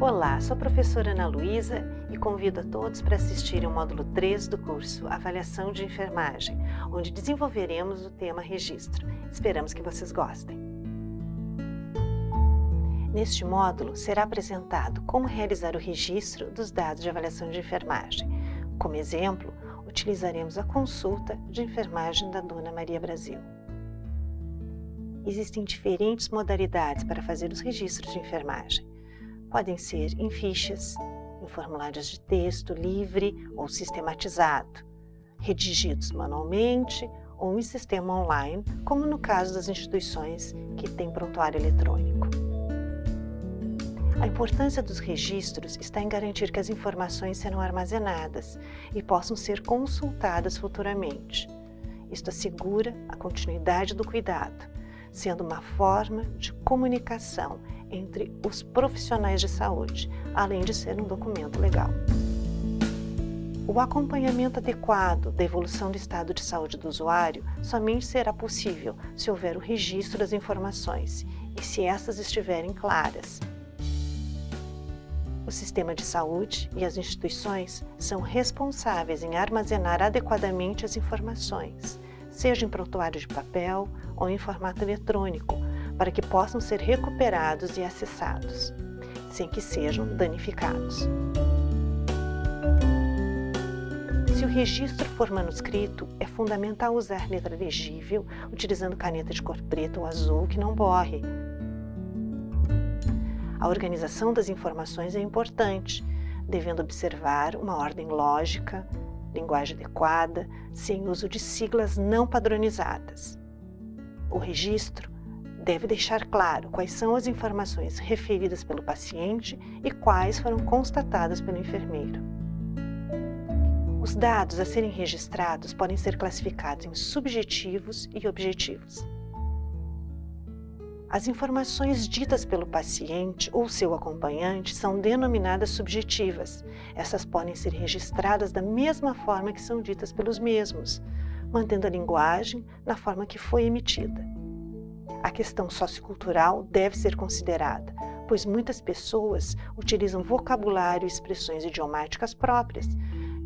Olá, sou a professora Ana Luísa e convido a todos para assistirem ao módulo 3 do curso Avaliação de Enfermagem, onde desenvolveremos o tema registro. Esperamos que vocês gostem. Neste módulo será apresentado como realizar o registro dos dados de avaliação de enfermagem. Como exemplo, utilizaremos a consulta de enfermagem da Dona Maria Brasil. Existem diferentes modalidades para fazer os registros de enfermagem podem ser em fichas, em formulários de texto livre ou sistematizado, redigidos manualmente ou em sistema online, como no caso das instituições que têm prontuário eletrônico. A importância dos registros está em garantir que as informações serão armazenadas e possam ser consultadas futuramente. Isto assegura a continuidade do cuidado, sendo uma forma de comunicação entre os profissionais de saúde, além de ser um documento legal. O acompanhamento adequado da evolução do estado de saúde do usuário somente será possível se houver o registro das informações e se essas estiverem claras. O sistema de saúde e as instituições são responsáveis em armazenar adequadamente as informações, seja em prontuário de papel ou em formato eletrônico, para que possam ser recuperados e acessados, sem que sejam danificados. Se o registro for manuscrito, é fundamental usar letra legível, utilizando caneta de cor preta ou azul que não borre. A organização das informações é importante, devendo observar uma ordem lógica, linguagem adequada, sem uso de siglas não padronizadas. O registro deve deixar claro quais são as informações referidas pelo paciente e quais foram constatadas pelo enfermeiro. Os dados a serem registrados podem ser classificados em subjetivos e objetivos. As informações ditas pelo paciente ou seu acompanhante são denominadas subjetivas. Essas podem ser registradas da mesma forma que são ditas pelos mesmos, mantendo a linguagem na forma que foi emitida a questão sociocultural deve ser considerada, pois muitas pessoas utilizam vocabulário e expressões idiomáticas próprias,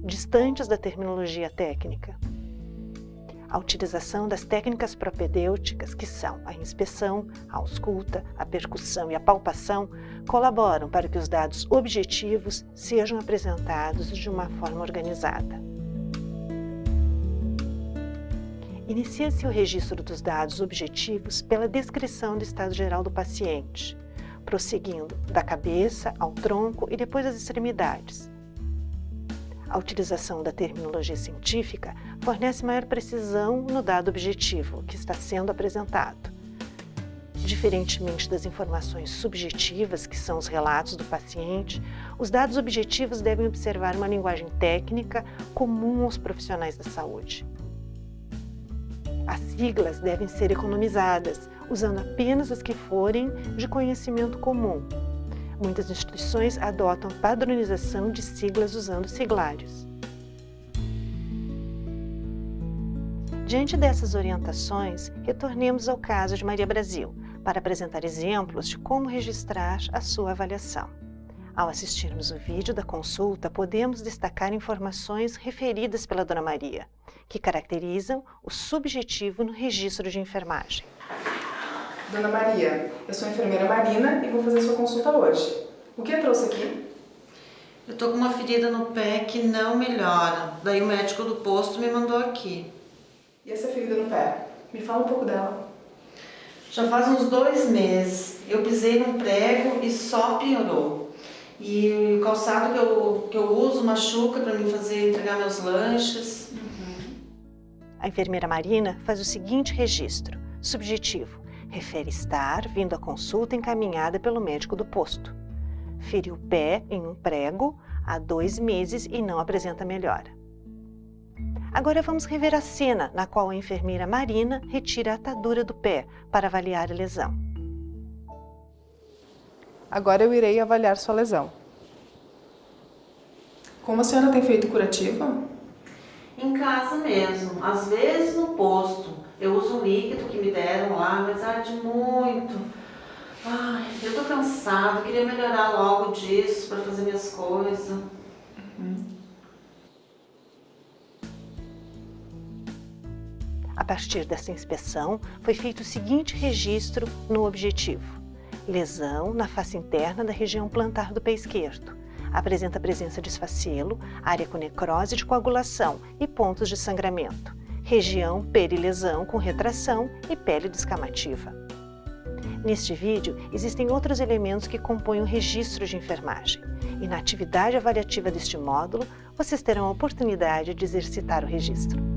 distantes da terminologia técnica. A utilização das técnicas propedêuticas, que são a inspeção, a ausculta, a percussão e a palpação, colaboram para que os dados objetivos sejam apresentados de uma forma organizada. Inicia-se o registro dos dados objetivos pela descrição do estado geral do paciente, prosseguindo da cabeça ao tronco e depois às extremidades. A utilização da terminologia científica fornece maior precisão no dado objetivo que está sendo apresentado. Diferentemente das informações subjetivas, que são os relatos do paciente, os dados objetivos devem observar uma linguagem técnica comum aos profissionais da saúde. As siglas devem ser economizadas, usando apenas as que forem de conhecimento comum. Muitas instituições adotam padronização de siglas usando siglários. Diante dessas orientações, retornemos ao caso de Maria Brasil, para apresentar exemplos de como registrar a sua avaliação. Ao assistirmos o vídeo da consulta, podemos destacar informações referidas pela Dona Maria, que caracterizam o subjetivo no registro de enfermagem. Dona Maria, eu sou a enfermeira Marina e vou fazer sua consulta hoje. O que eu trouxe aqui? Eu tô com uma ferida no pé que não melhora. Daí o médico do posto me mandou aqui. E essa ferida no pé? Me fala um pouco dela. Já faz uns dois meses. Eu pisei num prego e só piorou. E o calçado que eu, que eu uso machuca para mim fazer, entregar meus lanches. Uhum. A enfermeira Marina faz o seguinte registro, subjetivo. Refere estar vindo à consulta encaminhada pelo médico do posto. Feriu o pé em um prego há dois meses e não apresenta melhora. Agora vamos rever a cena na qual a enfermeira Marina retira a atadura do pé para avaliar a lesão. Agora eu irei avaliar sua lesão. Como a senhora tem feito curativa? Em casa mesmo, às vezes no posto. Eu uso um líquido que me deram lá, mas arde muito. Ai, eu tô cansada, queria melhorar logo disso para fazer minhas coisas. Uhum. A partir dessa inspeção, foi feito o seguinte registro no objetivo. Lesão na face interna da região plantar do pé esquerdo. Apresenta presença de esfacelo, área com necrose de coagulação e pontos de sangramento. Região perilesão com retração e pele descamativa. Neste vídeo, existem outros elementos que compõem o registro de enfermagem. E na atividade avaliativa deste módulo, vocês terão a oportunidade de exercitar o registro.